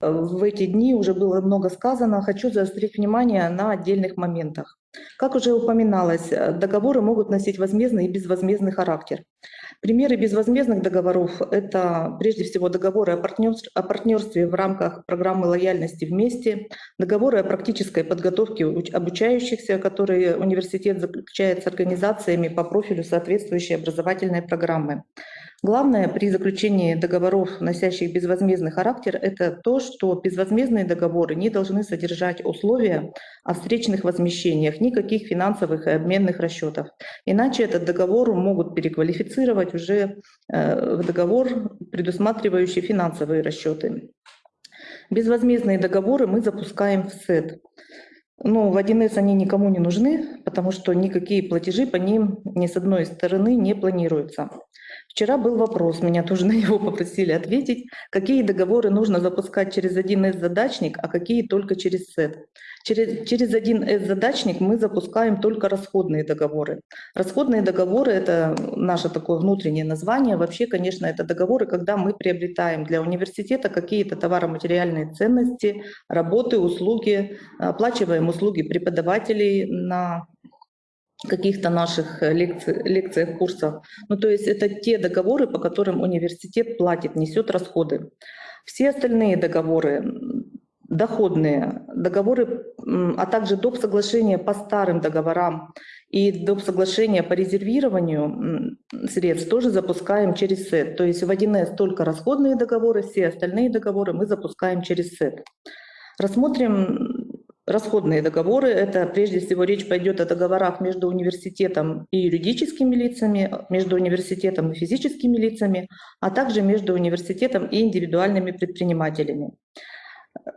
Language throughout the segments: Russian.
в эти дни уже было много сказано, хочу заострить внимание на отдельных моментах. Как уже упоминалось, э, договоры могут носить возмездный и безвозмездный характер. Примеры безвозмездных договоров – это прежде всего договоры о партнерстве в рамках программы лояльности вместе, договоры о практической подготовке обучающихся, которые университет заключает с организациями по профилю соответствующей образовательной программы. Главное при заключении договоров, носящих безвозмездный характер, это то, что безвозмездные договоры не должны содержать условия о встречных возмещениях, никаких финансовых и обменных расчетов. Иначе этот договор могут переквалифицировать уже э, в договор, предусматривающий финансовые расчеты. Безвозмездные договоры мы запускаем в СЭД. Но в 1С они никому не нужны, потому что никакие платежи по ним ни с одной стороны не планируются. Вчера был вопрос, меня тоже на него попросили ответить, какие договоры нужно запускать через 1С-задачник, а какие только через SET. Через, через 1С-задачник мы запускаем только расходные договоры. Расходные договоры – это наше такое внутреннее название. Вообще, конечно, это договоры, когда мы приобретаем для университета какие-то товаро-материальные ценности, работы, услуги, оплачиваем услуги преподавателей на каких-то наших э, лекций, лекциях, курсах. Ну, то есть это те договоры, по которым университет платит, несет расходы. Все остальные договоры, доходные договоры, а также доп. соглашения по старым договорам и доп. соглашения по резервированию средств тоже запускаем через СЭТ. То есть в 1С только расходные договоры, все остальные договоры мы запускаем через СЭТ. Рассмотрим Расходные договоры – это прежде всего речь пойдет о договорах между университетом и юридическими лицами, между университетом и физическими лицами, а также между университетом и индивидуальными предпринимателями.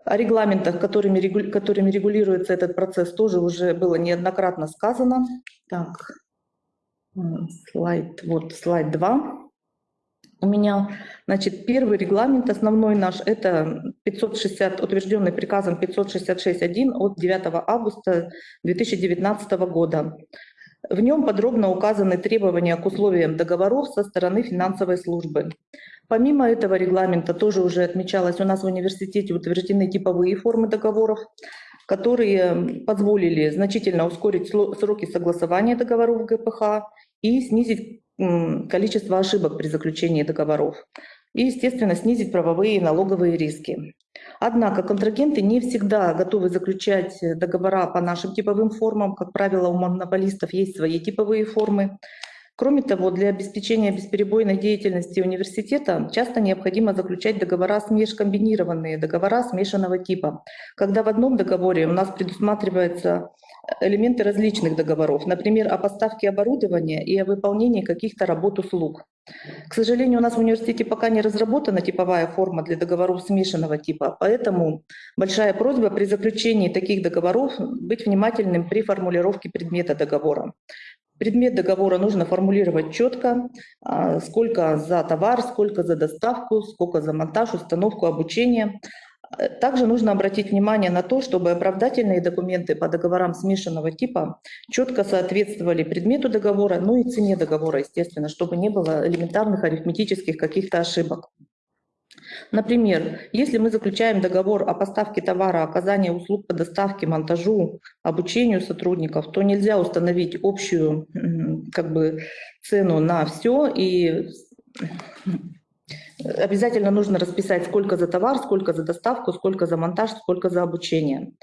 О регламентах, которыми, которыми регулируется этот процесс, тоже уже было неоднократно сказано. Так, слайд, вот слайд 2 у меня. Значит, первый регламент основной наш – это 560, утвержденный приказом 566.1 от 9 августа 2019 года. В нем подробно указаны требования к условиям договоров со стороны финансовой службы. Помимо этого регламента, тоже уже отмечалось, у нас в университете утверждены типовые формы договоров, которые позволили значительно ускорить сроки согласования договоров ГПХ и снизить количество ошибок при заключении договоров и, естественно, снизить правовые и налоговые риски. Однако контрагенты не всегда готовы заключать договора по нашим типовым формам. Как правило, у монополистов есть свои типовые формы. Кроме того, для обеспечения бесперебойной деятельности университета часто необходимо заключать договора смеш-комбинированные, договора смешанного типа, когда в одном договоре у нас предусматривается элементы различных договоров, например, о поставке оборудования и о выполнении каких-то работ услуг. К сожалению, у нас в университете пока не разработана типовая форма для договоров смешанного типа, поэтому большая просьба при заключении таких договоров быть внимательным при формулировке предмета договора. Предмет договора нужно формулировать четко, а, сколько за товар, сколько за доставку, сколько за монтаж, установку, обучение. Также нужно обратить внимание на то, чтобы оправдательные документы по договорам смешанного типа четко соответствовали предмету договора, ну и цене договора, естественно, чтобы не было элементарных арифметических каких-то ошибок. Например, если мы заключаем договор о поставке товара, оказании услуг по доставке, монтажу, обучению сотрудников, то нельзя установить общую как бы, цену на все и Обязательно нужно расписать, сколько за товар, сколько за доставку, сколько за монтаж, сколько за обучение.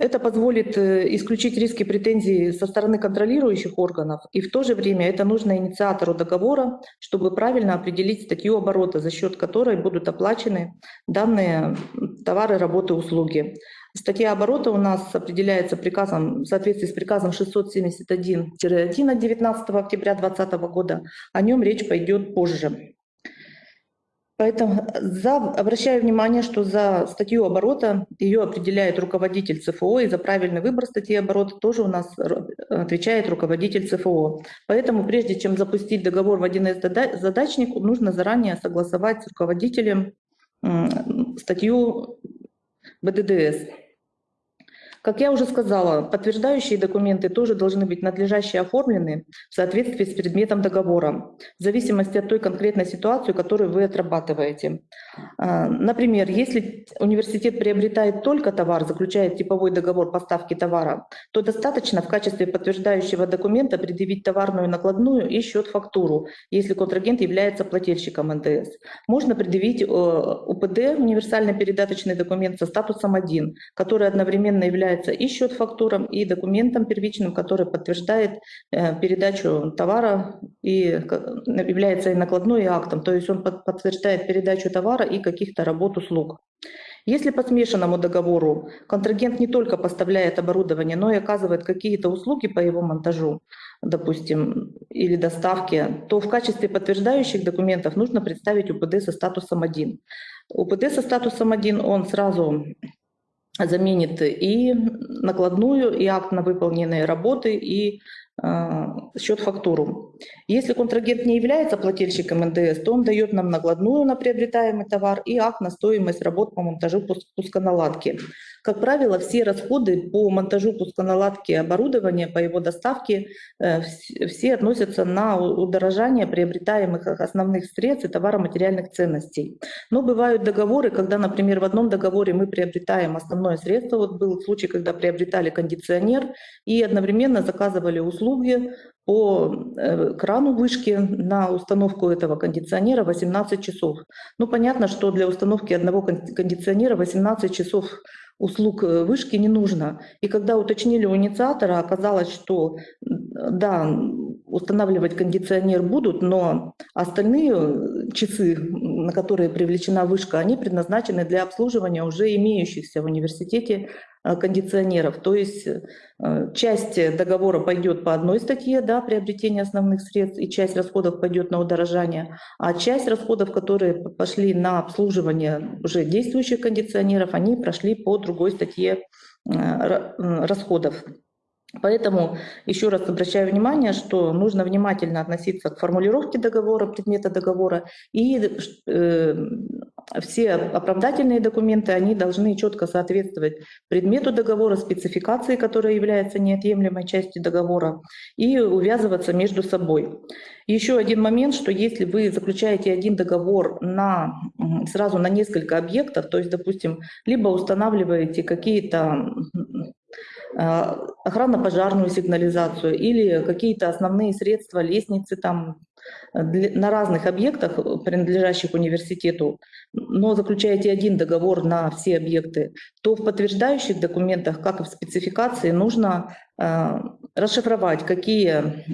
Это позволит э, исключить риски претензий со стороны контролирующих органов, и в то же время это нужно инициатору договора, чтобы правильно определить статью оборота, за счет которой будут оплачены данные товары, работы, услуги. Статья оборота у нас определяется приказом, в соответствии с приказом 671-1 от 19 октября 2020 года. О нем речь пойдет позже. Поэтому за, обращаю внимание, что за статью оборота ее определяет руководитель ЦФО, и за правильный выбор статьи оборота тоже у нас отвечает руководитель ЦФО. Поэтому прежде чем запустить договор в 1С задачник, нужно заранее согласовать с руководителем статью БДДС. Как я уже сказала, подтверждающие документы тоже должны быть надлежаще оформлены в соответствии с предметом договора, в зависимости от той конкретной ситуации, которую вы отрабатываете. А, например, если университет приобретает только товар, заключает типовой договор поставки товара, то достаточно в качестве подтверждающего документа предъявить товарную накладную и счет-фактуру, если контрагент является плательщиком НДС. Можно предъявить э, УПД, универсальный передаточный документ со статусом 1, который одновременно является и счет-фактуром, и документом первичным, который подтверждает э, передачу товара и является и накладной, и актом. То есть он подтверждает передачу товара и каких-то работ, услуг. Если по смешанному договору контрагент не только поставляет оборудование, но и оказывает какие-то услуги по его монтажу, допустим, или доставке, то в качестве подтверждающих документов нужно представить УПД со статусом 1. УПД со статусом 1, он сразу заменит и накладную, и акт на выполненные работы, и э, счет-фактуру. Если контрагент не является плательщиком НДС, то он дает нам накладную на приобретаемый товар и акт на стоимость работ по монтажу пусконаладки. Как правило, все расходы по монтажу пусконаладки оборудования, по его доставке, э, все относятся на удорожание приобретаемых основных средств и товаро-материальных ценностей. Но бывают договоры, когда, например, в одном договоре мы приобретаем основное средство. Вот был случай, когда приобретали кондиционер и одновременно заказывали услуги по э, крану вышки на установку этого кондиционера 18 часов. Ну, понятно, что для установки одного кондиционера 18 часов услуг э, вышки не нужно. И когда уточнили у инициатора, оказалось, что да, устанавливать кондиционер будут, но остальные часы, на которые привлечена вышка, они предназначены для обслуживания уже имеющихся в университете Э, кондиционеров. То есть э, часть договора пойдет по одной статье, да, приобретение основных средств, и часть расходов пойдет на удорожание, а часть расходов, которые пошли на обслуживание уже действующих кондиционеров, они прошли по другой статье э, расходов. Поэтому еще раз обращаю внимание, что нужно внимательно относиться к формулировке договора, предмета договора, и э, все оправдательные документы, они должны четко соответствовать предмету договора, спецификации, которая является неотъемлемой частью договора, и увязываться между собой. Еще один момент, что если вы заключаете один договор на, сразу на несколько объектов, то есть, допустим, либо устанавливаете какие-то охранно-пожарную сигнализацию или какие-то основные средства, лестницы там на разных объектах, принадлежащих университету, но заключаете один договор на все объекты, то в подтверждающих документах, как и в спецификации, нужно э, расшифровать, какие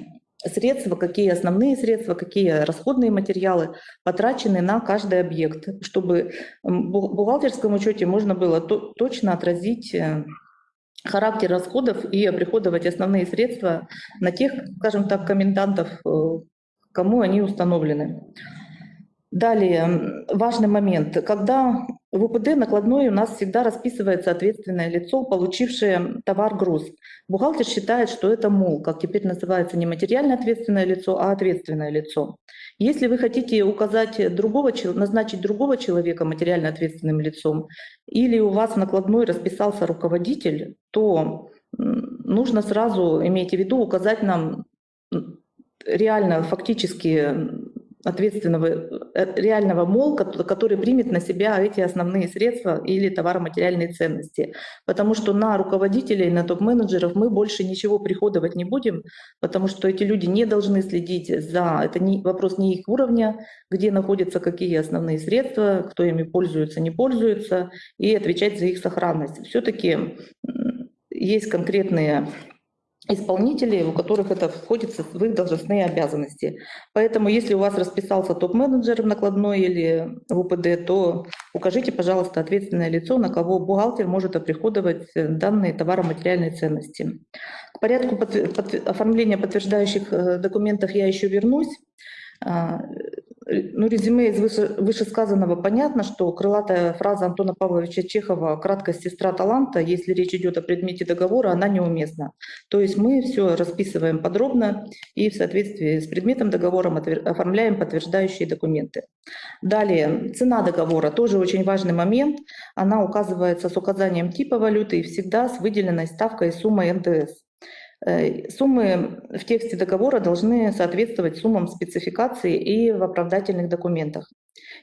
средства, какие основные средства, какие расходные материалы потрачены на каждый объект, чтобы в бухгалтерском учете можно было точно отразить э, характер расходов и оприходовать основные средства на тех, скажем так, комендантов, э, кому они установлены. Далее, важный момент. Когда в УПД накладной у нас всегда расписывается ответственное лицо, получившее товар-груз. Бухгалтер считает, что это МОЛ, как теперь называется не материально ответственное лицо, а ответственное лицо. Если вы хотите указать другого, назначить другого человека материально ответственным лицом, или у вас в накладной расписался руководитель, то нужно сразу, имейте в виду, указать нам реально, фактически ответственного, э, реального МОЛ, который примет на себя эти основные средства или товаро-материальные ценности. Потому что на руководителей, на топ-менеджеров мы больше ничего приходовать не будем, потому что эти люди не должны следить за... Это не, вопрос не их уровня, где находятся какие основные средства, кто ими пользуется, не пользуется, и отвечать за их сохранность. Все-таки есть конкретные исполнителей, у которых это входит в их должностные обязанности. Поэтому, если у вас расписался топ-менеджер в накладной или в УПД, то укажите, пожалуйста, ответственное лицо, на кого бухгалтер может оприходовать данные товаро-материальной ценности. К порядку под, под, оформления подтверждающих э, документов я еще вернусь. Ну, резюме из выше- вышесказанного понятно, что крылатая фраза Антона Павловича Чехова «краткость сестра таланта», если речь идет о предмете договора, она неуместна. То есть мы все расписываем подробно и в соответствии с предметом договора оформляем подтверждающие документы. Далее, цена договора, тоже очень важный момент. Она указывается с указанием типа валюты и всегда с выделенной ставкой и суммой НДС. Э, Суммы в тексте договора должны соответствовать суммам спецификации и в оправдательных документах.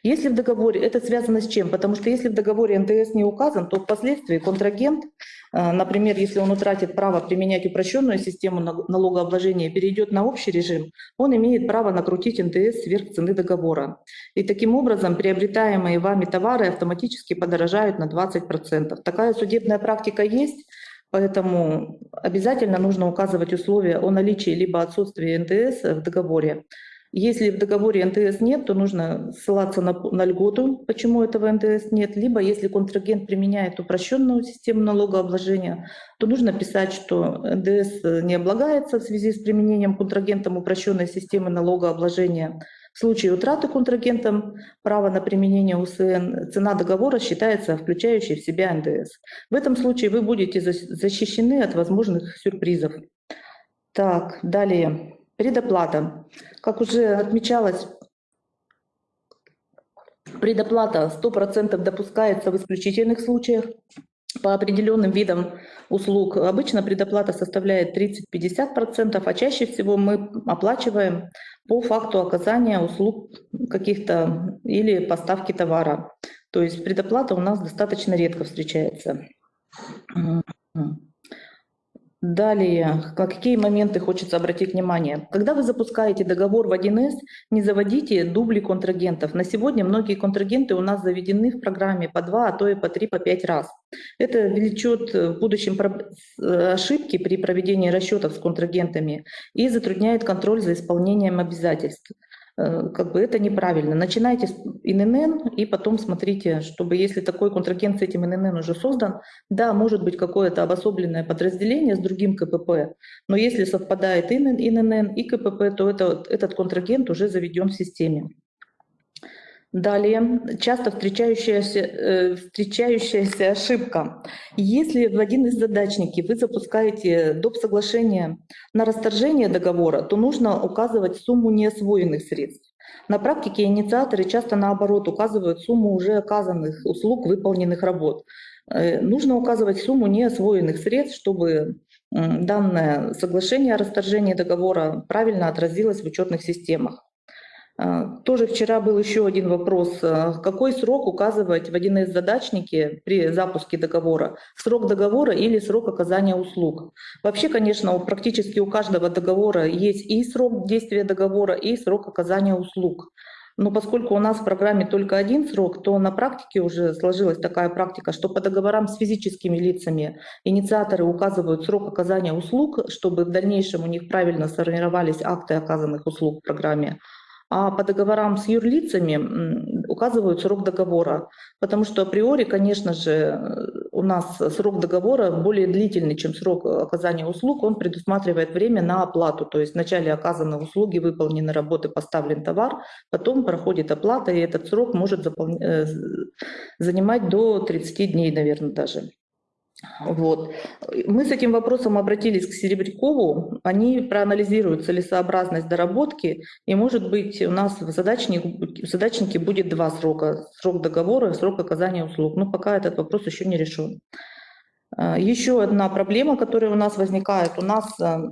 Если в договоре, это связано с чем? Потому что если в договоре НДС не указан, то впоследствии контрагент, э, например, если он утратит право применять упрощенную систему нал- налогообложения перейдет на общий режим, он имеет право накрутить НДС сверх цены договора. И таким образом приобретаемые вами товары автоматически подорожают на 20%. Такая судебная практика есть, Поэтому обязательно нужно указывать условия о наличии либо отсутствии НДС в договоре. Если в договоре НДС нет, то нужно ссылаться на, на льготу, почему этого НДС нет. Либо если контрагент применяет упрощенную систему налогообложения, то нужно писать, что НДС не облагается в связи с применением контрагентом упрощенной системы налогообложения. В случае утраты контрагентом права на применение УСН цена договора считается включающей в себя НДС. В этом случае вы будете защищены от возможных сюрпризов. Так, далее. Предоплата. Как уже отмечалось, предоплата 100% допускается в исключительных случаях по определенным видам услуг. Обычно предоплата составляет 30-50%, а чаще всего мы оплачиваем по факту оказания услуг каких-то или поставки товара. То есть предоплата у нас достаточно редко встречается. Далее, какие моменты хочется обратить внимание? Когда вы запускаете договор в 1С, не заводите дубли контрагентов. На сегодня многие контрагенты у нас заведены в программе по 2, а то и по 3, по 5 раз. Это влечет в будущем э, ошибки при проведении расчетов с контрагентами и затрудняет контроль за исполнением обязательств. Э, Как бы это неправильно. Начинайте с ИНН и потом смотрите, чтобы если такой контрагент с этим ИНН уже создан, да, может быть какое-то обособленное подразделение с другим КПП, но если совпадает ИНН, и КПП, то это, этот контрагент уже заведен в системе. Далее, часто встречающаяся, э, встречающаяся ошибка. Если в один из задачники вы запускаете доп. соглашение на расторжение договора, то нужно указывать сумму неосвоенных средств. На практике инициаторы часто наоборот указывают сумму уже оказанных услуг, выполненных работ. Э, Нужно указывать сумму неосвоенных средств, чтобы данное соглашение о расторжении договора правильно отразилось в учетных системах. А, Тоже вчера был еще один вопрос. А, Какой срок указывать в 1С задачнике при запуске договора? Срок договора или срок оказания услуг? Вообще, конечно, практически у каждого договора есть и срок действия договора, и срок оказания услуг. Но поскольку у нас в программе только один срок, то на практике уже сложилась такая практика, что по договорам с физическими лицами инициаторы указывают срок оказания услуг, чтобы в дальнейшем у них правильно сформировались акты оказанных услуг в программе. А по договорам с юрлицами указывают срок договора, потому что априори, конечно же, э, у нас срок договора более длительный, чем срок оказания услуг. Он предусматривает время на оплату, то есть вначале оказаны услуги, выполнены работы, поставлен товар, потом проходит оплата, и этот срок может э, занимать до 30 дней, наверное, даже. Вот. Мы с этим вопросом обратились к Серебрякову. Они проанализируют целесообразность доработки, и, может быть, у нас в, задачник, в задачнике будет два срока. Срок договора и срок оказания услуг. Но пока этот вопрос еще не решен. А, Еще одна проблема, которая у нас возникает. У нас а,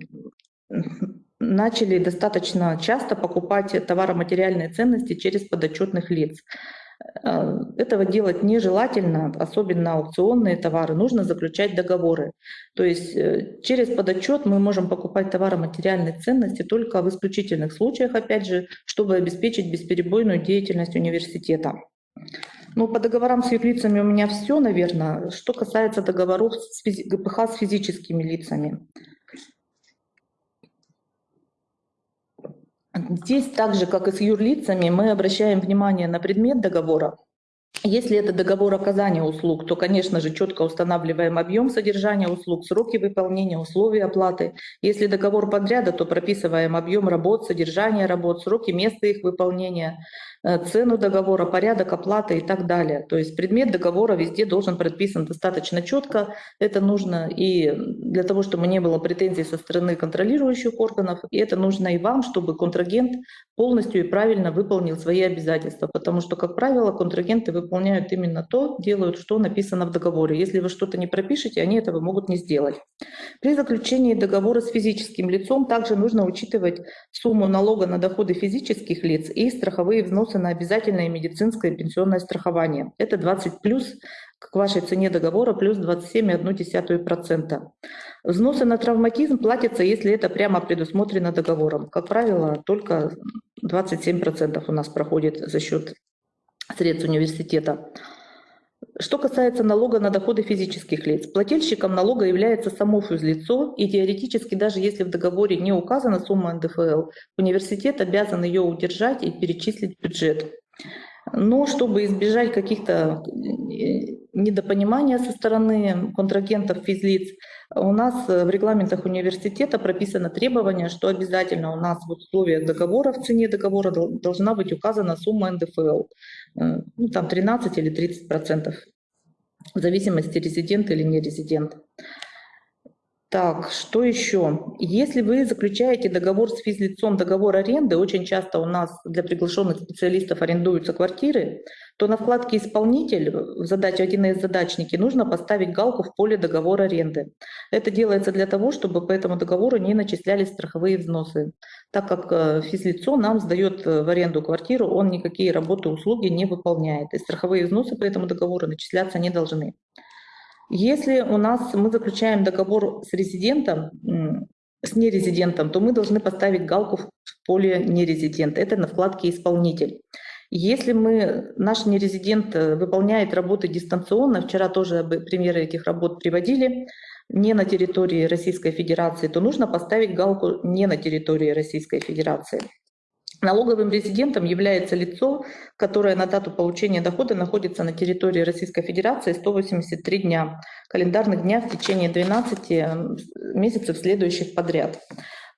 начали достаточно часто покупать товаро-материальные ценности через подотчетных лиц. Э, Этого делать нежелательно, особенно аукционные товары, нужно заключать договоры. То есть э, через подотчет мы можем покупать товаро-материальные ценности только в исключительных случаях, опять же, чтобы обеспечить бесперебойную деятельность университета. Ну, по договорам с юрлицами у меня все, наверное. Что касается договоров с ГПХ с физическими лицами. Здесь так же, как и с юрлицами, мы обращаем внимание на предмет договора, Если это договор оказания услуг, то, конечно же, четко устанавливаем объем содержания услуг, сроки выполнения, условия оплаты. Если договор подряда, то прописываем объем работ, содержание работ, сроки, место их выполнения, цену договора, порядок оплаты и так далее. То есть предмет договора везде должен прописан достаточно четко. Это нужно и для того, чтобы не было претензий со стороны контролирующих органов, и это нужно и вам, чтобы контрагент полностью и правильно выполнил свои обязательства. Потому что, как правило, контрагенты выполняют именно то, делают, что написано в договоре. Если вы что-то не пропишете, они этого могут не сделать. При заключении договора с физическим лицом также нужно учитывать сумму налога на доходы физических лиц и страховые взносы взносы на обязательное медицинское пенсионное страхование. Это 20 плюс к вашей цене договора плюс 27,1%. Взносы на травматизм платятся, если это прямо предусмотрено договором. Как правило, только 27% у нас проходит за счет средств университета. Что касается налога на доходы физических лиц, плательщиком налога является само физлицо, и теоретически, даже если в договоре не указана сумма НДФЛ, университет обязан ее удержать и перечислить в бюджет. Но чтобы избежать каких-то э, недопонимания со стороны контрагентов физлиц, у нас в регламентах университета прописано требование, что обязательно у нас в условиях договора, в цене договора должна быть указана сумма НДФЛ. Э, ну, там 13 или 30 процентов, в зависимости, резидент или не резидент. Так, что еще? Если вы заключаете договор с физлицом, договор аренды, очень часто у нас для приглашенных специалистов арендуются квартиры, то на вкладке «Исполнитель» в задаче 1С задачники нужно поставить галку в поле договора аренды. Это делается для того, чтобы по этому договору не начислялись страховые взносы. Так как э, физлицо нам сдает э, в аренду квартиру, он никакие работы, услуги не выполняет. И страховые взносы по этому договору начисляться не должны. Если у нас мы заключаем договор с резидентом, с нерезидентом, то мы должны поставить галку в поле нерезидент. Это на вкладке «Исполнитель». Если мы, наш нерезидент э, выполняет работы дистанционно, вчера тоже примеры этих работ приводили, не на территории Российской Федерации, то нужно поставить галку «Не на территории Российской Федерации». Налоговым резидентом является лицо, которое на дату получения дохода находится на территории Российской Федерации 183 дня, календарных дня в течение 12 месяцев следующих подряд.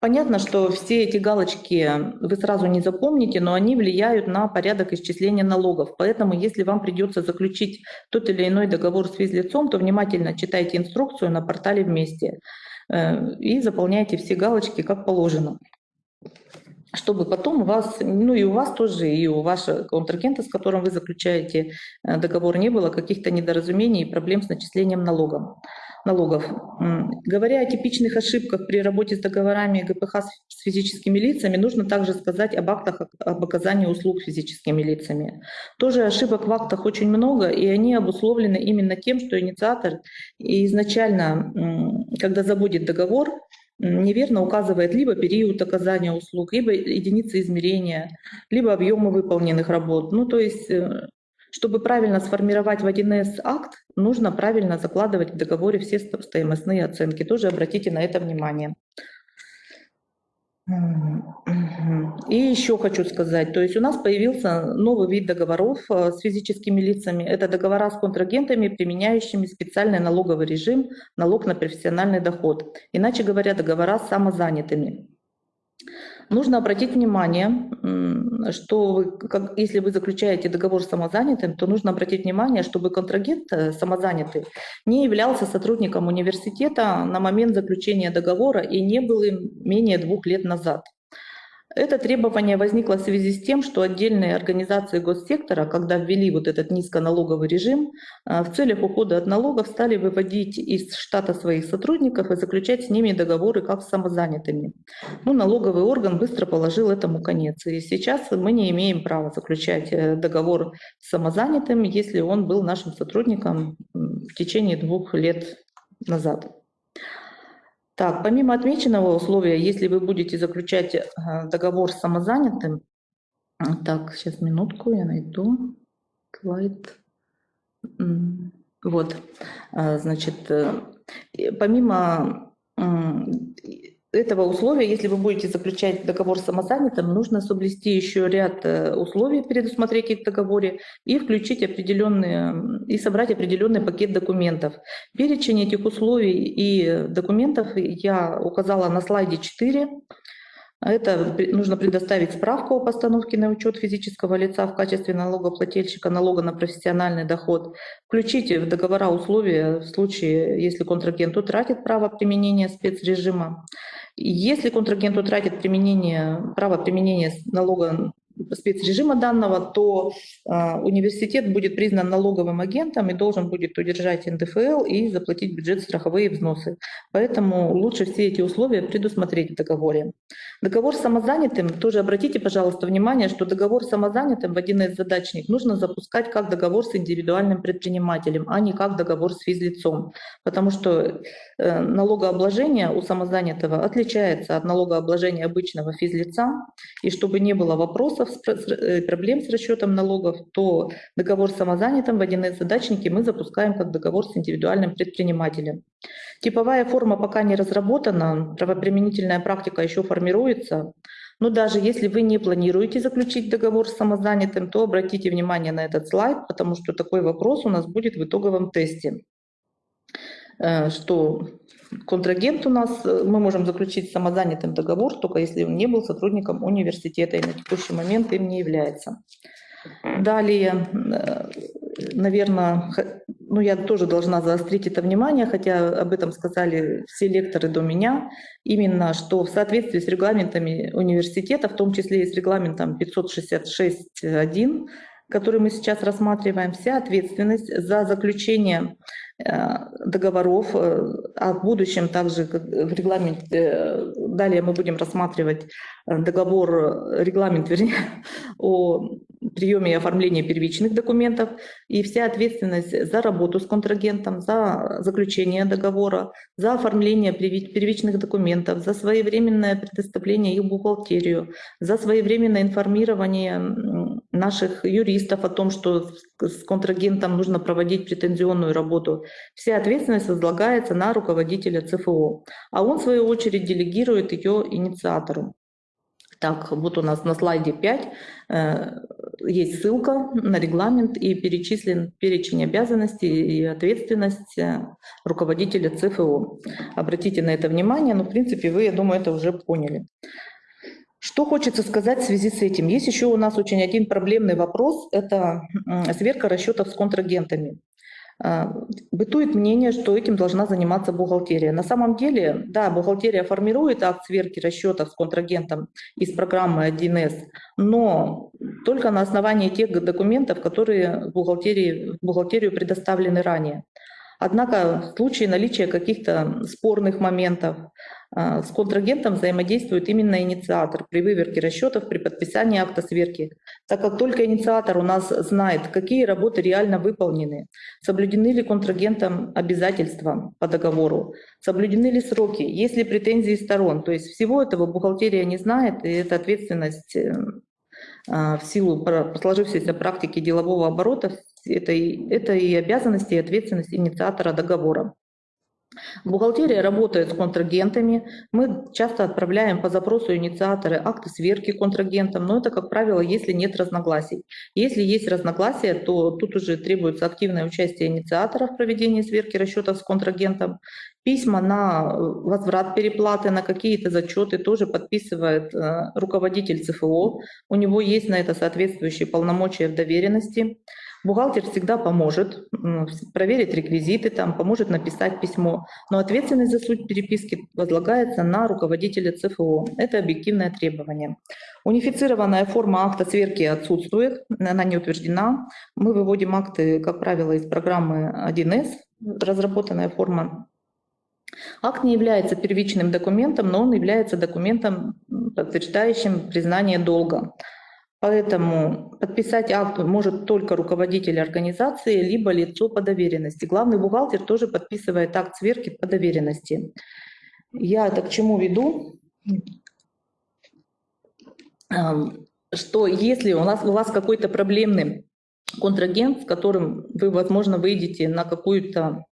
Понятно, что все эти галочки вы сразу не запомните, но они влияют на порядок исчисления налогов. Поэтому, если вам придется заключить тот или иной договор с физлицом, то внимательно читайте инструкцию на портале «Вместе» э, и заполняйте все галочки как положено чтобы потом у вас, ну и у вас тоже, и у вашего контрагента, с которым вы заключаете э, договор, не было каких-то недоразумений и проблем с начислением налогом, налогов. Говоря о типичных ошибках при работе с договорами ГПХ с физическими лицами, нужно также сказать об актах об оказании услуг физическими лицами. Тоже ошибок в актах очень много, и они обусловлены именно тем, что инициатор изначально, когда заводит договор, неверно указывает либо период оказания услуг, либо единицы измерения, либо объемы выполненных работ. Ну, то есть, э, чтобы правильно сформировать в 1С акт, нужно правильно закладывать в договоре все стоимостные оценки. Тоже обратите на это внимание. И еще хочу сказать, то есть у нас появился новый вид договоров э, с физическими лицами. Это договора с контрагентами, применяющими специальный налоговый режим, налог на профессиональный доход. Иначе говоря, договора с самозанятыми. Нужно обратить внимание, что вы, как, если вы заключаете договор с самозанятым, то нужно обратить внимание, чтобы контрагент э, самозанятый не являлся сотрудником университета на момент заключения договора и не был им менее двух лет назад. Это требование возникло в связи с тем, что отдельные организации госсектора, когда ввели вот этот низконалоговый режим, а, в целях ухода от налогов стали выводить из штата своих сотрудников и заключать с ними договоры как с самозанятыми. Ну, налоговый орган быстро положил этому конец. И сейчас мы не имеем права заключать э, договор с самозанятым, если он был нашим сотрудником в течение двух лет назад. Так, помимо отмеченного условия, если вы будете заключать э, договор с самозанятым, так, сейчас минутку, я найду слайд. Вот, э, значит, э, помимо этого условия, если вы будете заключать договор с самозанятым, нужно соблюсти еще ряд э, условий, предусмотреть их в договоре и включить определенные, и собрать определенный пакет документов. Перечень этих условий и документов я указала на слайде 4. Это нужно предоставить справку о постановке на учет физического лица в качестве налогоплательщика налога на профессиональный доход. Включите в договора условия в случае, если контрагент утратит право применения спецрежима. Если контрагент утратит применение, право применения налога спецрежима данного, то э, университет будет признан налоговым агентом и должен будет удержать НДФЛ и заплатить бюджет страховые взносы. Поэтому лучше все эти условия предусмотреть в договоре. Договор с самозанятым, тоже обратите, пожалуйста, внимание, что договор с самозанятым в один из задачник нужно запускать как договор с индивидуальным предпринимателем, а не как договор с физлицом, потому что налогообложение у самозанятого отличается от налогообложения обычного физлица, и чтобы не было вопросов, вопросов, э, проблем с расчетом налогов, то договор с самозанятым в 1С задачники мы запускаем как договор с индивидуальным предпринимателем. Типовая форма пока не разработана, правоприменительная практика еще формируется, но даже если вы не планируете заключить договор с самозанятым, то обратите внимание на этот слайд, потому что такой вопрос у нас будет в итоговом тесте. Э, что контрагент у нас, э, мы можем заключить самозанятым договор, только если он не был сотрудником университета и на текущий момент им не является. Далее, э, наверное, ну я тоже должна заострить это внимание, хотя об этом сказали все лекторы до меня, именно что в соответствии с регламентами университета, в том числе и с регламентом 566.1, который мы сейчас рассматриваем, вся ответственность за заключение договоров, э, а в будущем также в регламенте, э, далее мы будем рассматривать договор, регламент, вернее, о приеме и оформлении первичных документов и вся ответственность за работу с контрагентом, за заключение договора, за оформление первичных документов, за своевременное предоставление их бухгалтерию, за своевременное информирование наших юристов о том, что с контрагентом нужно проводить претензионную работу. Вся ответственность возлагается на руководителя ЦФО, а он, в свою очередь, делегирует ее инициатору. Так, вот у нас на слайде 5 э, есть ссылка на регламент и перечислен перечень обязанностей и ответственность э, руководителя ЦФО. Обратите на это внимание, но в принципе вы, я думаю, это уже поняли. Что хочется сказать в связи с этим? Есть еще у нас очень один проблемный вопрос – это сверка расчетов с контрагентами. А, бытует мнение, что этим должна заниматься бухгалтерия. На самом деле, да, бухгалтерия формирует акт сверки расчетов с контрагентом из программы 1С, но только на основании тех документов, которые в, бухгалтерии, в бухгалтерию предоставлены ранее. Однако в случае наличия каких-то спорных моментов а, с контрагентом взаимодействует именно инициатор при выверке расчетов, при подписании акта сверки, так как только инициатор у нас знает, какие работы реально выполнены, соблюдены ли контрагентом обязательства по договору, соблюдены ли сроки, есть ли претензии сторон. То есть всего этого бухгалтерия не знает, и это ответственность э, а, в силу сложившейся практики делового оборота, это и, это и обязанности, и ответственность инициатора договора. Бухгалтерия работает с контрагентами. Мы часто отправляем по запросу инициаторы акты сверки контрагентам, но это, как правило, если нет разногласий. Если есть разногласия, то тут уже требуется активное участие инициатора в проведении сверки расчетов с контрагентом. Письма на возврат переплаты, на какие-то зачеты тоже подписывает э, руководитель ЦФО. У него есть на это соответствующие полномочия в доверенности. Бухгалтер всегда поможет проверить реквизиты, там, поможет написать письмо, но ответственность за суть переписки возлагается на руководителя ЦФО. Это объективное требование. Унифицированная форма акта сверки отсутствует, она не утверждена. Мы выводим акты, как правило, из программы 1С, разработанная форма Акт не является первичным документом, но он является документом, подтверждающим признание долга. Поэтому подписать акт может только руководитель организации, либо лицо по доверенности. Главный бухгалтер тоже подписывает акт сверки по доверенности. Я это к чему веду? Что если у, нас, у вас какой-то проблемный контрагент, с которым вы, возможно, выйдете на какую-то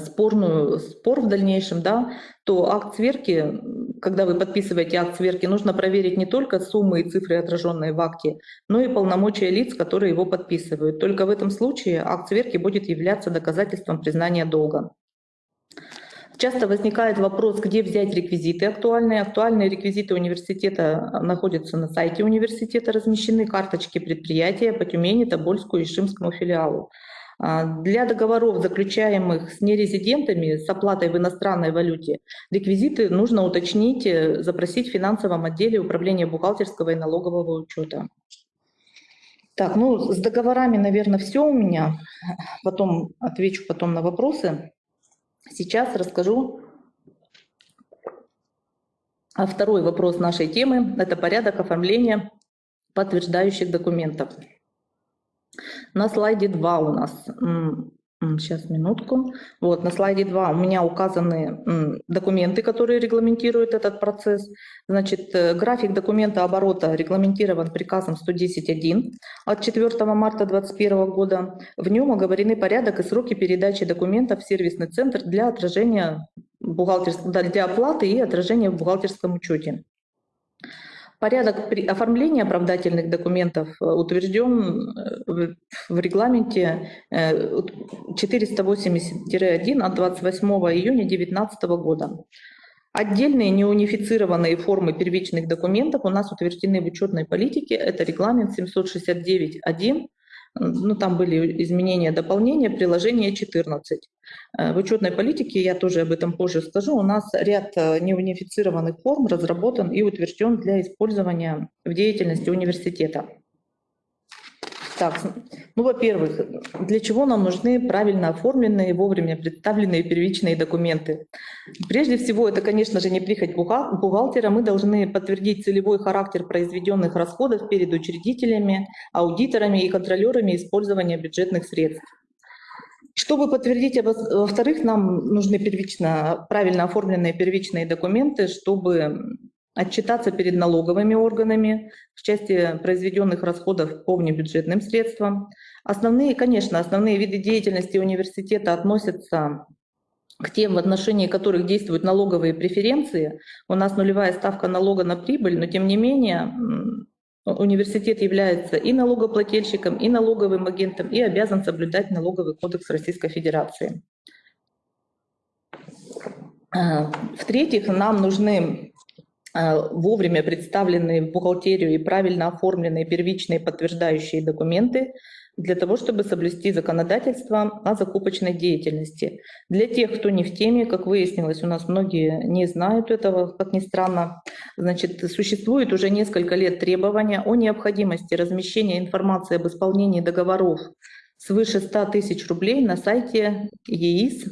спорную, спор в дальнейшем, да, то акт сверки, когда вы подписываете акт сверки, нужно проверить не только суммы и цифры, отраженные в акте, но и полномочия лиц, которые его подписывают. Только в этом случае акт сверки будет являться доказательством признания долга. Часто возникает вопрос, где взять реквизиты актуальные. Актуальные реквизиты университета находятся на сайте университета, размещены карточки предприятия по Тюмени, Тобольску и Шимскому филиалу. А, для договоров, заключаемых с нерезидентами с оплатой в иностранной валюте, реквизиты нужно уточнить, э, запросить в финансовом отделе управления бухгалтерского и налогового учета. Так, ну с договорами, наверное, все у меня. Потом отвечу потом на вопросы. Сейчас расскажу о второй вопрос нашей темы. Это порядок оформления подтверждающих документов. На слайде 2 у нас Сейчас, минутку. Вот, на слайде 2 у меня указаны документы, которые регламентируют этот процесс. Значит, э, график документа оборота регламентирован приказом 110.1 от 4 марта 2021 года. В нем оговорены порядок и сроки передачи документов в сервисный центр для отражения бухгалтерского, для оплаты и отражения в бухгалтерском учете. Порядок оформления оправдательных документов э, утвержден э, в регламенте 480-1 от 28 июня 2019 года. Отдельные неунифицированные формы первичных документов у нас утверждены в учетной политике. Это регламент 769.1 ну, там были изменения, дополнения, приложение 14. Э, в учетной политике, я тоже об этом позже скажу, у нас ряд э, неунифицированных форм разработан и утвержден для использования в деятельности университета. Так, ну, во-первых, для чего нам нужны правильно оформленные, вовремя представленные первичные документы? Прежде всего, это, конечно же, не прихоть бухгалтера. Мы должны подтвердить целевой характер произведенных расходов перед учредителями, аудиторами и контролерами использования бюджетных средств. Чтобы подтвердить, во-вторых, нам нужны первично, правильно оформленные первичные документы, чтобы отчитаться перед налоговыми органами в части произведенных расходов по внебюджетным средствам. Основные, конечно, основные виды деятельности университета относятся к тем, в отношении которых действуют налоговые преференции. У нас нулевая ставка налога на прибыль, но тем не менее университет является и налогоплательщиком, и налоговым агентом, и обязан соблюдать налоговый кодекс Российской Федерации. А, в-третьих, нам нужны Э, вовремя представленные в бухгалтерию и правильно оформленные первичные подтверждающие документы для того, чтобы соблюсти законодательство о закупочной деятельности. Для тех, кто не в теме, как выяснилось, у нас многие не знают этого, как ни странно, значит, существует уже несколько лет требования о необходимости размещения информации об исполнении договоров свыше 100 тысяч рублей на сайте ЕИС,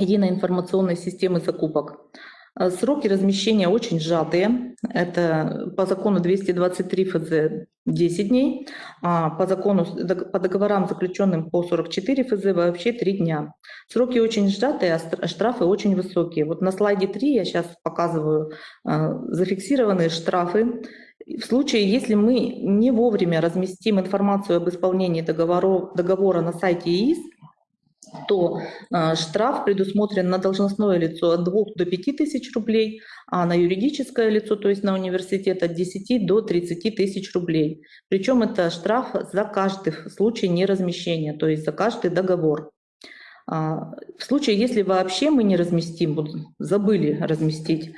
Единой информационной системы закупок. Э, сроки размещения очень сжатые. Это по закону 223 ФЗ 10 дней, а по закону, по договорам, заключенным по 44 ФЗ, вообще 3 дня. Сроки очень сжатые, а штрафы очень высокие. Вот на слайде 3 я сейчас показываю э, зафиксированные штрафы. В случае, если мы не вовремя разместим информацию об исполнении договора, договора на сайте ИИС, то э, штраф предусмотрен на должностное лицо от 2 до 5 тысяч рублей, а на юридическое лицо, то есть на университет, от 10 до 30 тысяч рублей. Причем это штраф за каждый случай неразмещения, то есть за каждый договор. А, в случае, если вообще мы не разместим, забыли разместить,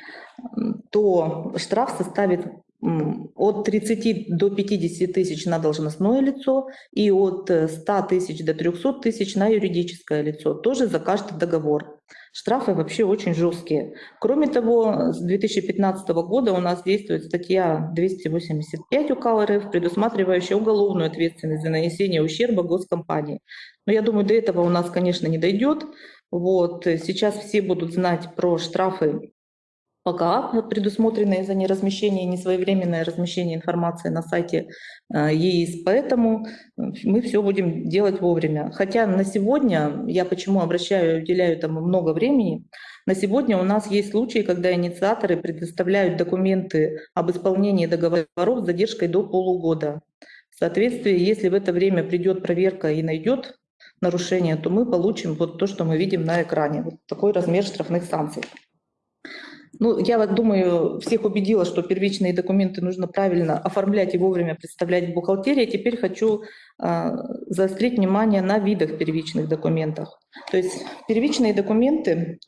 то штраф составит от 30 до 50 тысяч на должностное лицо и от 100 э, тысяч до 300 тысяч на юридическое лицо, тоже за каждый договор. Штрафы вообще очень жесткие. Кроме того, с 2015 года у нас действует статья 285 УК РФ, предусматривающая уголовную ответственность за нанесение ущерба госкомпании. Но я думаю, до этого у нас, конечно, не дойдет. Вот. Сейчас все будут знать про штрафы пока предусмотренные за неразмещение, несвоевременное размещение информации на сайте э, ЕИС. Поэтому мы все будем делать вовремя. Хотя на сегодня, я почему обращаю, уделяю этому много времени, на сегодня у нас есть случаи, когда инициаторы предоставляют документы об исполнении договоров с задержкой до полугода. В соответствии, если в это время придет проверка и найдет нарушения, то мы получим вот то, что мы видим на экране. Вот такой размер штрафных санкций. Ну, я вот думаю, всех убедила, что первичные документы нужно правильно оформлять и вовремя представлять в бухгалтерии. Теперь хочу э, заострить внимание на видах первичных документов. То есть первичные документы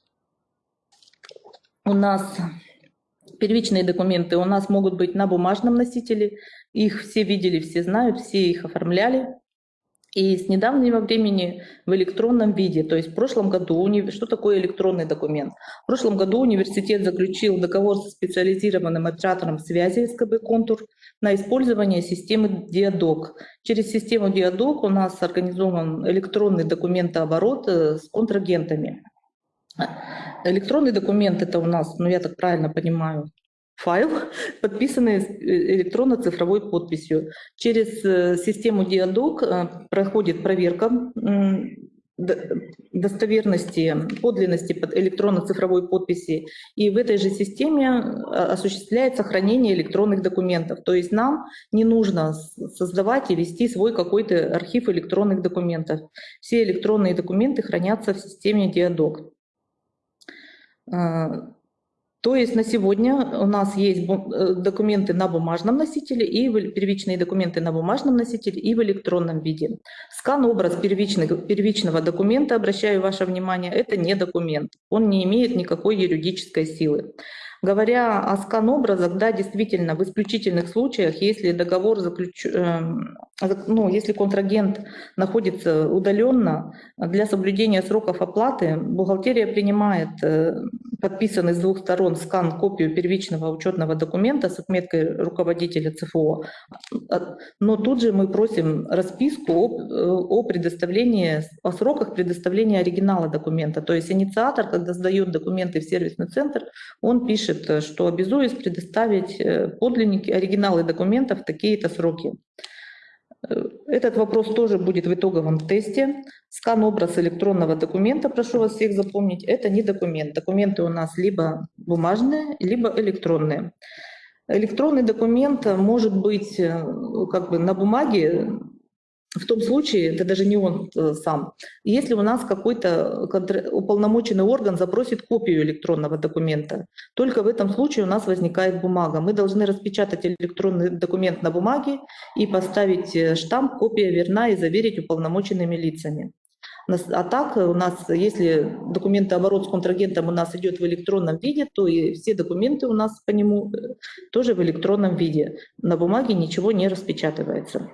у нас первичные документы у нас могут быть на бумажном носителе. Их все видели, все знают, все их оформляли. И с недавнего времени в электронном виде, то есть в прошлом году, что такое электронный документ? В прошлом году университет заключил договор со специализированным оператором связи СКБ «Контур» на использование системы Диадок. Через систему Диадок у нас организован электронный документооборот э, с контрагентами. Электронный документ – это у нас, ну я так правильно понимаю, файл, подписанный э, электронно-цифровой подписью. Через э, систему Диадок э, проходит проверка достоверности, подлинности электронно-цифровой подписи. И в этой же системе осуществляется хранение электронных документов. То есть нам не нужно создавать и вести свой какой-то архив электронных документов. Все электронные документы хранятся в системе Диадок. То есть на сегодня у нас есть э, документы на бумажном носителе и первичные документы на бумажном носителе и в электронном виде. Скан-образ первичного документа, обращаю ваше внимание, это не документ. Он не имеет никакой юридической силы. Говоря о скан-образах, да, действительно, в исключительных случаях, если договор заключ... Эм, ну, если контрагент находится удаленно, для соблюдения сроков оплаты бухгалтерия принимает э, подписанный с двух сторон скан копию первичного учетного документа с отметкой руководителя ЦФО, но тут же мы просим расписку о, э, о предоставлении, о сроках предоставления оригинала документа. То есть инициатор, когда сдает документы в сервисный центр, он пишет э, что обязуюсь предоставить подлинники, оригиналы документов в такие-то сроки. Э, этот вопрос тоже будет в итоговом тесте. Скан-образ электронного документа, прошу вас всех запомнить, это не документ. Документы у нас либо бумажные, либо электронные. Электронный документ может быть как бы на бумаге в том случае, это даже не он э, сам, если у нас какой-то уполномоченный орган запросит копию электронного документа, только в этом случае у нас возникает бумага. Мы должны распечатать электронный документ на бумаге и поставить э, штамп «Копия верна» и заверить уполномоченными лицами. А так у нас, если документооборот с контрагентом у нас идет в электронном виде, то и все документы у нас по нему э, тоже в электронном виде. На бумаге ничего не распечатывается.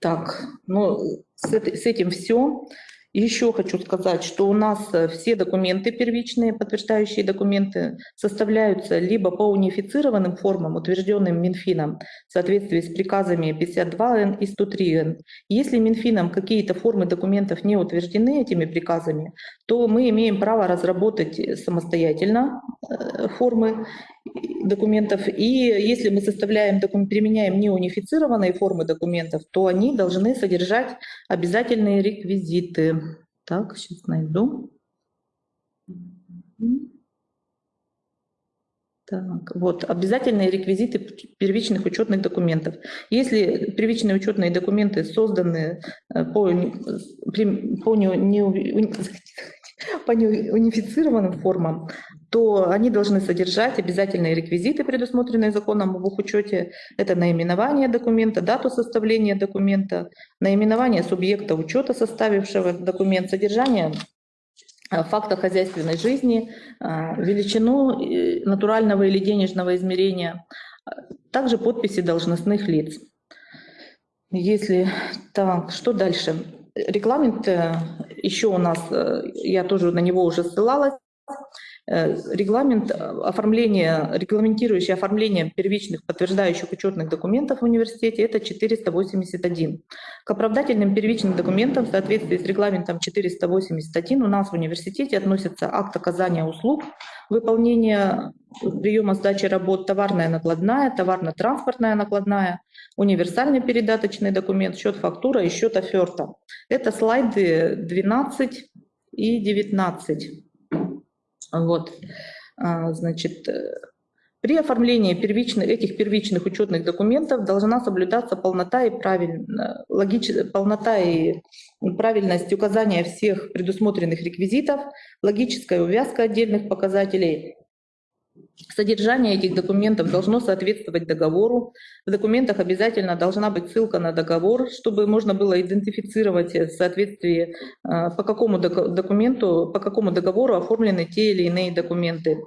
Так, ну, с, с этим все. Еще хочу сказать, что у нас э, все документы первичные, подтверждающие документы, составляются либо по унифицированным формам, утвержденным Минфином в соответствии с приказами 52Н и 103Н. Если Минфином какие-то формы документов не утверждены этими приказами, то мы имеем право разработать самостоятельно э, формы документов. И если мы составляем, применяем неунифицированные формы документов, то они должны содержать обязательные реквизиты. Так, сейчас найду. Так, вот, обязательные реквизиты первичных учетных документов. Если первичные учетные документы созданы э, по, по не, не, по неунифицированным формам, то они должны содержать обязательные реквизиты, предусмотренные законом об учете. Это наименование документа, дату составления документа, наименование субъекта учета, составившего документ, содержание э, факта хозяйственной жизни, э, величину э, натурального или денежного измерения, также подписи должностных лиц. Если так, что дальше? Регламент еще у нас, я тоже на него уже ссылалась, регламент э, оформления, регламентирующий оформление первичных подтверждающих учетных документов в университете, это 481. К оправдательным первичным документам в соответствии с регламентом 481 у нас в университете относятся акт оказания услуг, выполнение приема сдачи работ, товарная накладная, товарно-транспортная накладная, универсальный передаточный документ, счет фактура и счет оферта. Это слайды 12 и 19. Вот, а, значит, э, При оформлении первичных, этих первичных учетных документов должна соблюдаться полнота и, правиль, логич, полнота и правильность указания всех предусмотренных реквизитов, логическая увязка отдельных показателей Содержание этих документов должно соответствовать договору. В документах обязательно должна быть ссылка на договор, чтобы можно было идентифицировать в соответствии, а, по какому документу, по какому договору оформлены те или иные документы.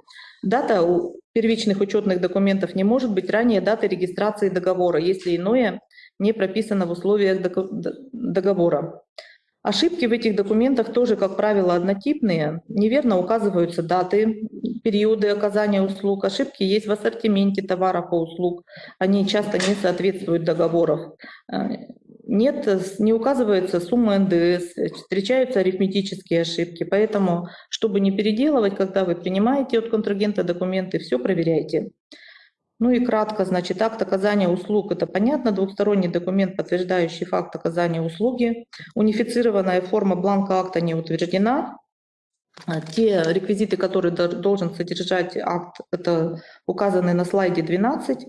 Дата у первичных учетных документов не может быть ранее даты регистрации договора, если иное не прописано в условиях договора. Ошибки в этих документах тоже, как правило, однотипные. Неверно указываются даты, периоды оказания услуг. Ошибки есть в ассортименте товаров и услуг. Они часто не соответствуют договоров. Э, нет, не указывается сумма НДС, встречаются арифметические ошибки. Поэтому, чтобы не переделывать, когда вы принимаете от контрагента документы, все проверяйте. Ну и кратко, значит, акт оказания услуг – это понятно, двухсторонний документ, подтверждающий факт оказания услуги. Унифицированная форма бланка акта не утверждена. А те реквизиты, которые должен содержать акт, это указаны на слайде 12.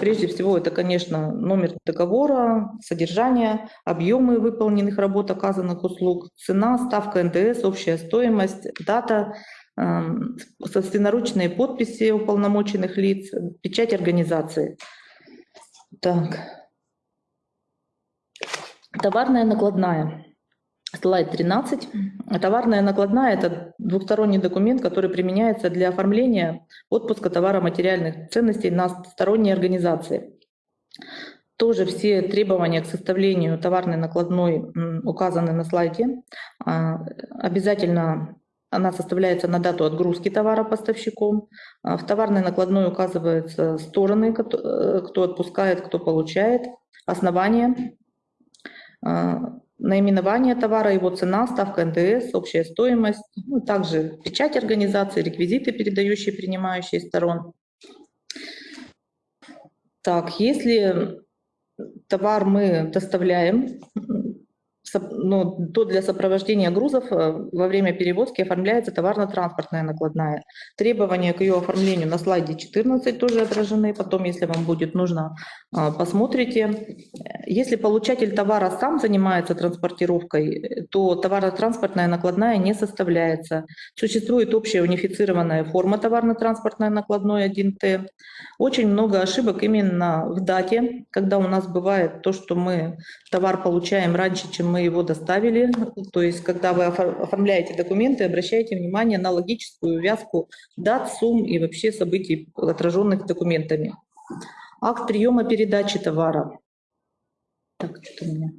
Прежде всего, это, конечно, номер договора, содержание, объемы выполненных работ, оказанных услуг, цена, ставка НДС, общая стоимость, дата – собственноручные подписи уполномоченных лиц, печать организации. Так. Товарная накладная. Слайд 13. Товарная накладная – это двухсторонний документ, который применяется для оформления отпуска товара материальных ценностей на сторонние организации. Тоже все требования к составлению товарной накладной указаны на слайде. А, обязательно она составляется на дату отгрузки товара поставщиком. А, в товарной накладной указываются стороны, э, кто отпускает, кто получает, основание, а, наименование товара, его цена, ставка НДС, общая стоимость, ну, также печать организации, реквизиты, передающие принимающие сторон. Так, если товар мы доставляем ну, то для сопровождения грузов э, во время перевозки оформляется товарно-транспортная накладная. Требования к ее оформлению на слайде 14 тоже отражены, потом, если вам будет нужно, а, посмотрите. Если получатель товара сам занимается транспортировкой, то товарно-транспортная накладная не составляется. Существует общая унифицированная форма товарно-транспортной накладной 1Т. Очень много ошибок именно в дате, когда у нас бывает то, что мы товар получаем раньше, чем мы его доставили. То есть, когда вы оформляете документы, обращайте внимание на логическую увязку дат, сумм и вообще событий, отраженных документами. Акт приема передачи товара. Так, что у меня?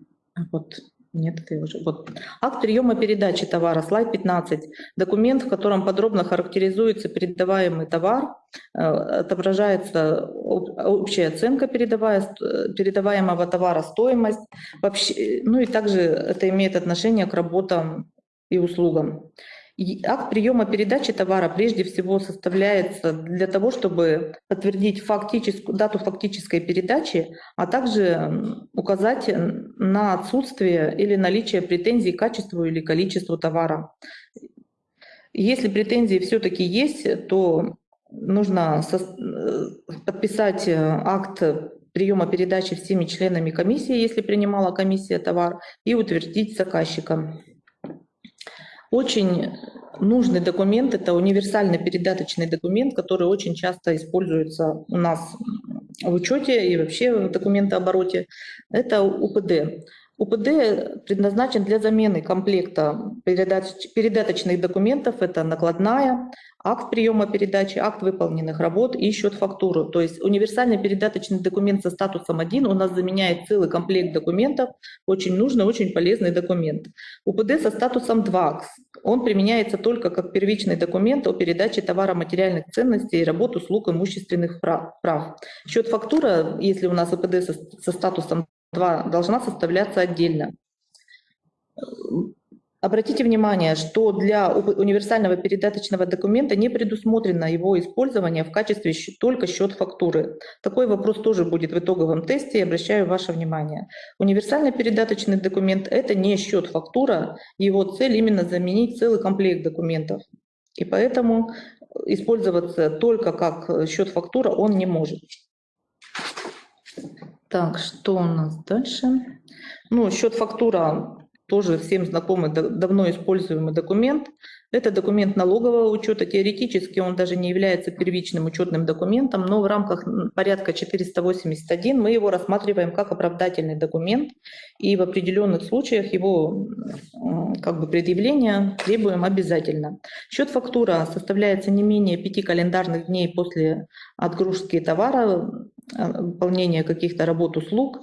Вот. Нет, это уже. Вот. Акт приема передачи товара, слайд 15. Документ, в котором подробно характеризуется передаваемый товар, э, отображается общая оценка передаваемого товара, стоимость. Вообще, ну и также это имеет отношение к работам и услугам. Акт приема передачи товара прежде всего составляется для того, чтобы подтвердить фактическую, дату фактической передачи, а также указать на отсутствие или наличие претензий к качеству или количеству товара. Если претензии все-таки есть, то нужно подписать акт приема передачи всеми членами комиссии, если принимала комиссия товар, и утвердить заказчиком. Очень нужный документ – это универсальный передаточный документ, который очень часто используется у нас в учете и вообще в документообороте. Это УПД. УПД предназначен для замены комплекта передаточных документов. Это накладная, акт приема передачи, акт выполненных работ и счет фактуру. То есть универсальный передаточный документ со статусом 1 у нас заменяет целый комплект документов, очень нужный, очень полезный документ. УПД со статусом 2, он применяется только как первичный документ о передаче товара материальных ценностей работ, услуг, имущественных прав. Счет фактура, если у нас УПД со, со статусом 2 должна составляться отдельно. Обратите внимание, что для универсального передаточного документа не предусмотрено его использование в качестве только счет фактуры. Такой вопрос тоже будет в итоговом тесте, и обращаю ваше внимание. Универсальный передаточный документ – это не счет фактура, его цель именно заменить целый комплект документов. И поэтому использоваться только как счет-фактура он не может. Так, что у нас дальше? Ну, счет-фактура тоже всем знакомый, давно используемый документ. Это документ налогового учета. Теоретически он даже не является первичным учетным документом, но в рамках порядка 481 мы его рассматриваем как оправдательный документ, и в определенных случаях его как бы предъявления требуем обязательно. Счет-фактура составляется не менее пяти календарных дней после отгрузки товара, выполнения каких-то работ, услуг,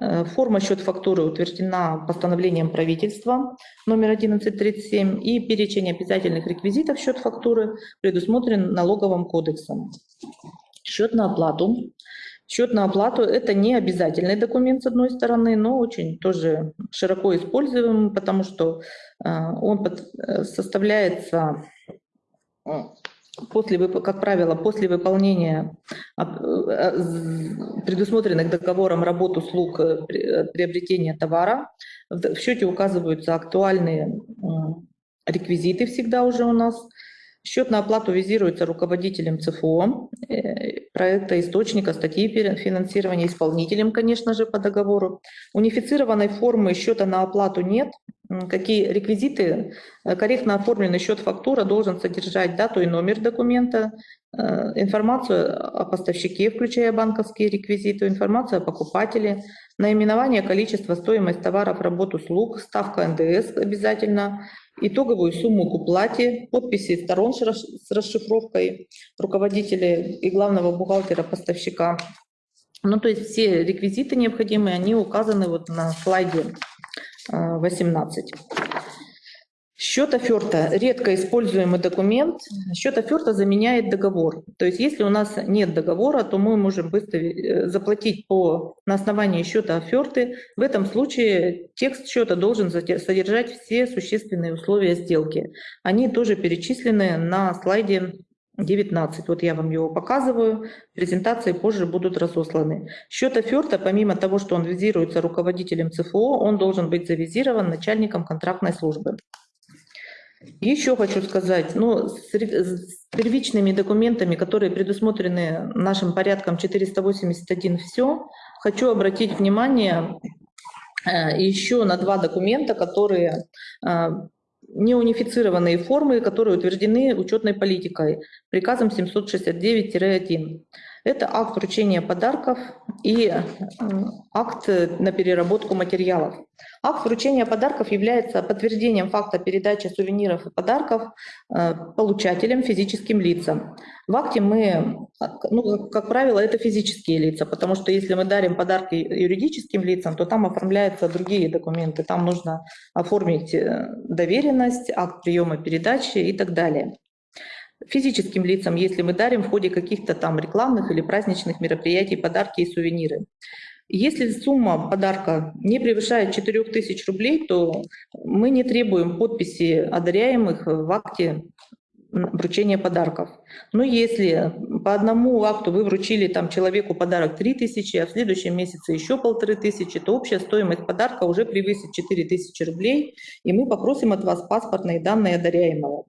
Э, форма счет-фактуры утверждена постановлением правительства номер 1137 и перечень обязательных реквизитов счет-фактуры предусмотрен налоговым кодексом. Счет на оплату. Счет на оплату – это не обязательный документ, с одной стороны, но очень тоже широко используемый, потому что э, он э, составляется после, как правило, после выполнения э, предусмотренных договором работ, услуг, э, э, приобретения товара, в счете указываются актуальные реквизиты всегда уже у нас. Счет на оплату визируется руководителем ЦФО, проекта источника, статьи финансирования, исполнителем, конечно же, по договору. Унифицированной формы счета на оплату нет, какие реквизиты, э, корректно оформленный счет-фактура должен содержать дату и номер документа, э, информацию о поставщике, включая банковские реквизиты, информацию о покупателе, наименование, количество, стоимость товаров, работ, услуг, ставка НДС обязательно, итоговую сумму к уплате, подписи сторон с расшифровкой руководителя и главного бухгалтера поставщика. Ну, то есть все реквизиты необходимые, они указаны вот на слайде 18. Счет оферта – редко используемый документ. Счет оферта заменяет договор. То есть если у нас нет договора, то мы можем быстро э, заплатить по, на основании счета оферты. В этом случае текст счета должен содержать все существенные условия сделки. Они тоже перечислены на слайде 19. Вот я вам его показываю. Презентации позже будут разосланы. Счет оферта, помимо того, что он визируется руководителем ЦФО, он должен быть завизирован начальником контрактной службы. Еще хочу сказать, ну, с первичными документами, которые предусмотрены нашим порядком 481 все, хочу обратить внимание э, еще на два документа, которые э, неунифицированные формы, которые утверждены учетной политикой, приказом 769-1. Это акт вручения подарков и акт на переработку материалов. Акт вручения подарков является подтверждением факта передачи сувениров и подарков э, получателям, физическим лицам. В акте мы, ну, как правило, это физические лица, потому что если мы дарим подарки юридическим лицам, то там оформляются другие документы. Там нужно оформить э, доверенность, акт приема передачи и так далее физическим лицам, если мы дарим в ходе каких-то там рекламных или праздничных мероприятий подарки и сувениры. Если сумма подарка не превышает 4000 рублей, то мы не требуем подписи одаряемых в акте вручения подарков. Но если по одному акту вы вручили там человеку подарок 3000, а в следующем месяце еще полторы тысячи, то общая стоимость подарка уже превысит 4000 рублей, и мы попросим от вас паспортные данные одаряемого.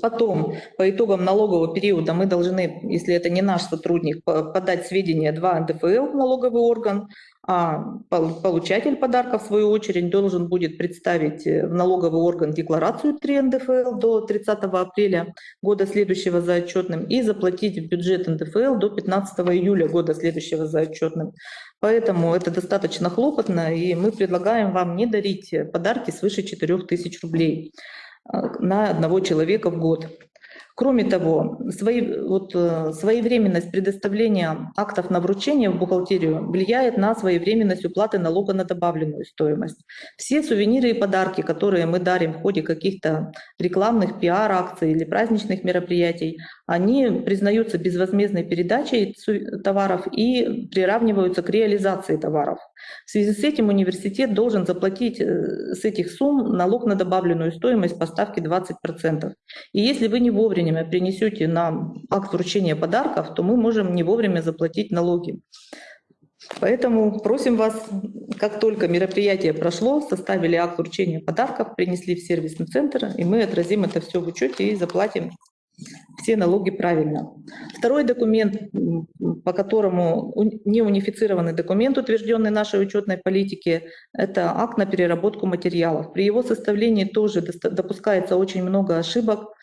Потом, по итогам налогового периода, мы должны, если это не наш сотрудник, подать сведения 2 НДФЛ в налоговый орган, а получатель подарка, в свою очередь, должен будет представить э, в налоговый орган декларацию 3 НДФЛ до 30 апреля года следующего за отчетным и заплатить в бюджет НДФЛ до 15 июля года следующего за отчетным. Поэтому это достаточно хлопотно, и мы предлагаем вам не дарить подарки свыше 4000 рублей. Э, на одного человека в год. Кроме того, свои, вот, э, своевременность предоставления актов на вручение в бухгалтерию влияет на своевременность уплаты налога на добавленную стоимость. Все сувениры и подарки, которые мы дарим в ходе каких-то рекламных пиар-акций или праздничных мероприятий, они признаются безвозмездной передачей товаров и приравниваются к реализации товаров. В связи с этим университет должен заплатить э, с этих сумм налог на добавленную стоимость по ставке 20%. И если вы не вовремя принесете нам акт вручения подарков, то мы можем не вовремя заплатить налоги. Поэтому просим вас, как только мероприятие прошло, составили акт вручения подарков, принесли в сервисный центр, и мы отразим это все в учете и заплатим все налоги правильно. Второй документ, по которому не унифицированный документ, утвержденный нашей учетной политике, это акт на переработку материалов. При его составлении тоже допускается очень много ошибок.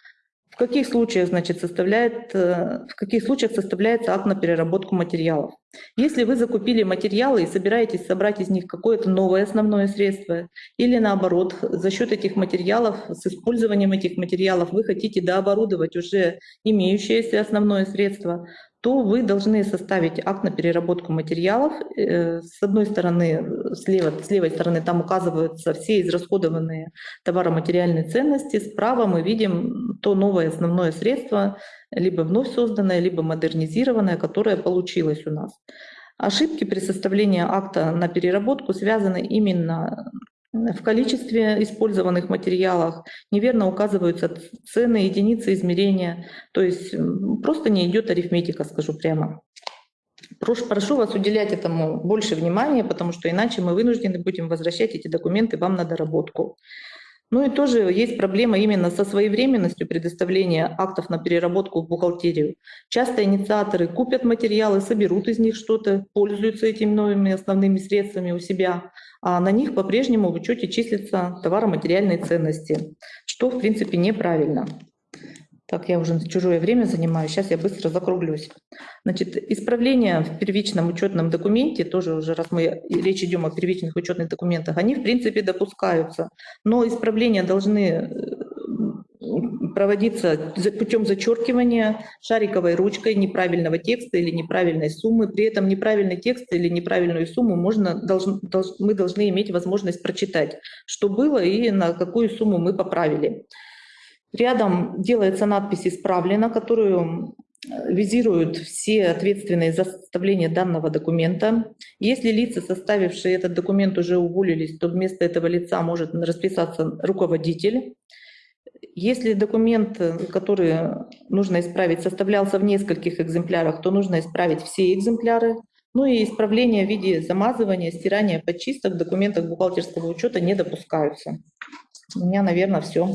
Каких случаях, значит, составляет, э, в каких случаях составляется акт на переработку материалов? Если вы закупили материалы и собираетесь собрать из них какое-то новое основное средство, или наоборот, за счет этих материалов, с использованием этих материалов вы хотите дооборудовать уже имеющееся основное средство, то вы должны составить акт на переработку материалов. Э, С одной стороны, слева, с левой стороны там указываются все израсходованные товароматериальные ценности, справа мы видим то новое основное средство, либо вновь созданное, либо модернизированное, которое получилось у нас. Ошибки при составлении акта на переработку связаны именно в количестве использованных материалов, неверно указываются цены, единицы измерения, то есть просто не идет арифметика, скажу прямо. Прошу, прошу вас уделять этому больше внимания, потому что иначе мы вынуждены будем возвращать эти документы вам на доработку. Ну и тоже есть проблема именно со своевременностью предоставления актов на переработку в бухгалтерию. Часто инициаторы купят материалы, соберут из них что-то, пользуются этими новыми основными средствами у себя, а на них по-прежнему в учете числятся товаро-материальные ценности, что в принципе неправильно. Так, я уже чужое время занимаю, сейчас я быстро закруглюсь. Значит, исправления в первичном учетном документе, тоже уже раз мы речь идем о первичных учетных документах, они в принципе допускаются, но исправления должны э, проводиться путем зачеркивания шариковой ручкой неправильного текста или неправильной суммы. При этом неправильный текст или неправильную сумму можно, должн- долж- мы должны иметь возможность прочитать, что было и на какую сумму мы поправили. Рядом делается надпись «Исправлено», которую визируют все ответственные за составление данного документа. Если лица, составившие этот документ, уже уволились, то вместо этого лица может расписаться руководитель. Если документ, э, который нужно исправить, составлялся в нескольких экземплярах, то нужно исправить все экземпляры. Ну и исправления в виде замазывания, стирания подчисток в документах бухгалтерского учета не допускаются. У меня, наверное, все.